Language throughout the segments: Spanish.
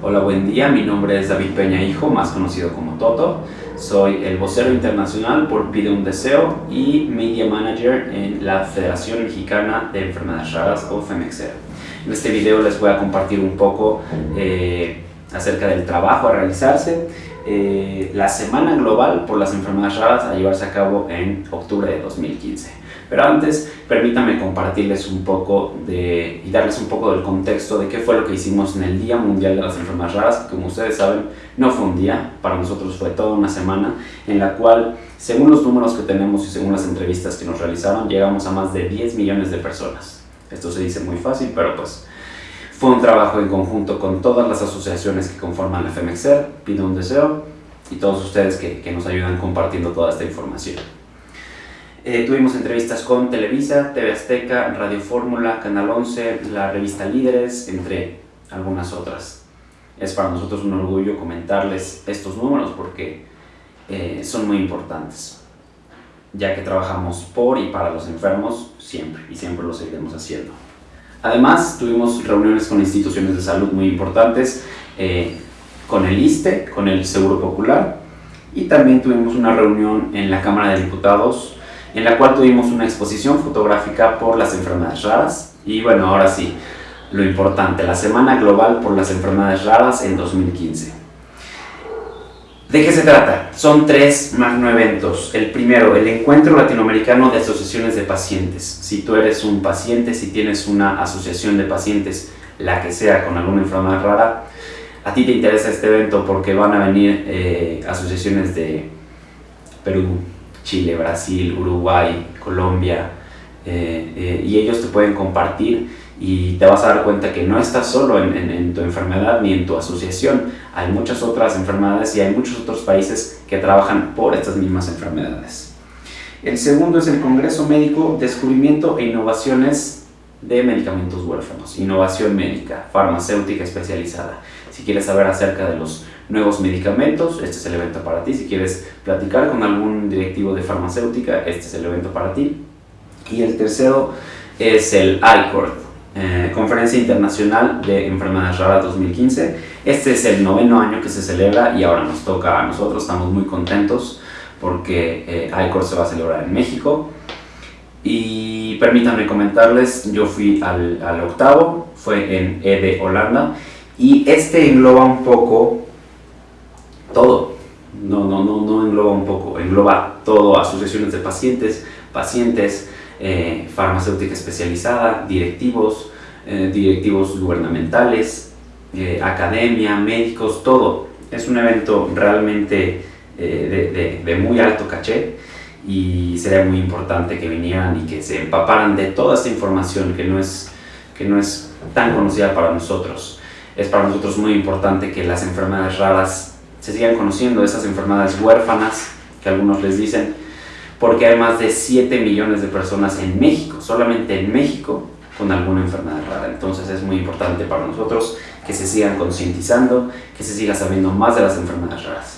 Hola, buen día. Mi nombre es David Peña Hijo, más conocido como Toto. Soy el vocero internacional por Pide un Deseo y Media Manager en la Federación Mexicana de Enfermedades Raras o FEMEXER. En este video les voy a compartir un poco eh, acerca del trabajo a realizarse, eh, la Semana Global por las Enfermedades Raras a llevarse a cabo en octubre de 2015. Pero antes, permítanme compartirles un poco de, y darles un poco del contexto de qué fue lo que hicimos en el Día Mundial de las Enfermedades Raras, que como ustedes saben, no fue un día, para nosotros fue toda una semana, en la cual, según los números que tenemos y según las entrevistas que nos realizaron, llegamos a más de 10 millones de personas. Esto se dice muy fácil, pero pues fue un trabajo en conjunto con todas las asociaciones que conforman la FEMEXER, Pido un Deseo, y todos ustedes que, que nos ayudan compartiendo toda esta información. Eh, tuvimos entrevistas con Televisa, TV Azteca, Radio Fórmula, Canal 11, la revista Líderes, entre algunas otras. Es para nosotros un orgullo comentarles estos números porque eh, son muy importantes, ya que trabajamos por y para los enfermos siempre y siempre lo seguiremos haciendo. Además, tuvimos reuniones con instituciones de salud muy importantes, eh, con el ISTE, con el Seguro Popular, y también tuvimos una reunión en la Cámara de Diputados en la cual tuvimos una exposición fotográfica por las enfermedades raras. Y bueno, ahora sí, lo importante, la Semana Global por las Enfermedades Raras en 2015. ¿De qué se trata? Son tres magno eventos. El primero, el Encuentro Latinoamericano de Asociaciones de Pacientes. Si tú eres un paciente, si tienes una asociación de pacientes, la que sea, con alguna enfermedad rara, a ti te interesa este evento porque van a venir eh, asociaciones de Perú, Chile, Brasil, Uruguay, Colombia, eh, eh, y ellos te pueden compartir y te vas a dar cuenta que no estás solo en, tu enfermedad ni en tu asociación. Hay muchas otras enfermedades y hay muchos otros países que trabajan por estas mismas enfermedades. El segundo es el Congreso Médico, Descubrimiento e Innovaciones de Medicamentos Huérfanos. Innovación médica, farmacéutica especializada. Si quieres saber acerca de los nuevos medicamentos, este es el evento para ti. Si quieres platicar con algún directivo de farmacéutica, este es el evento para ti. Y el tercero es el ICORD, eh, Conferencia Internacional de Enfermedades Raras 2015. Este es el noveno año que se celebra y ahora nos toca a nosotros, estamos muy contentos porque eh, ICORD se va a celebrar en México. Y permítanme comentarles, yo fui al, al octavo, fue en EDE Holanda, y este engloba un poco todo. No, no, no, no engloba un poco, engloba todo, asociaciones de pacientes, pacientes, eh, farmacéutica especializada, directivos, eh, directivos gubernamentales, eh, academia, médicos, todo. Es un evento realmente de, de, muy alto caché y sería muy importante que vinieran y que se empaparan de toda esta información que no es, que no es tan conocida para nosotros. Es para nosotros muy importante que las enfermedades raras se sigan conociendo esas enfermedades huérfanas, que algunos les dicen, porque hay más de 7 millones de personas en México, solamente en México, con alguna enfermedad rara. Entonces es muy importante para nosotros que se sigan concientizando, que se siga sabiendo más de las enfermedades raras.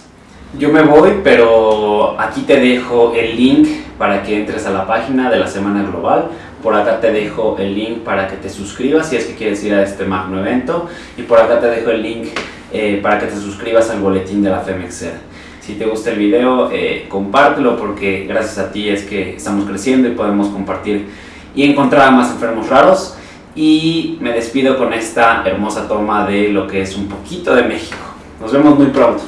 Yo me voy, pero aquí te dejo el link para que entres a la página de la Semana Global. Por acá te dejo el link para que te suscribas si es que quieres ir a este magno evento. Y por acá te dejo el link eh, para que te suscribas al boletín de la FEMEXER. Si te gusta el video, eh, compártelo porque gracias a ti es que estamos creciendo y podemos compartir y encontrar a más enfermos raros. Y me despido con esta hermosa toma de lo que es un poquito de México. Nos vemos muy pronto.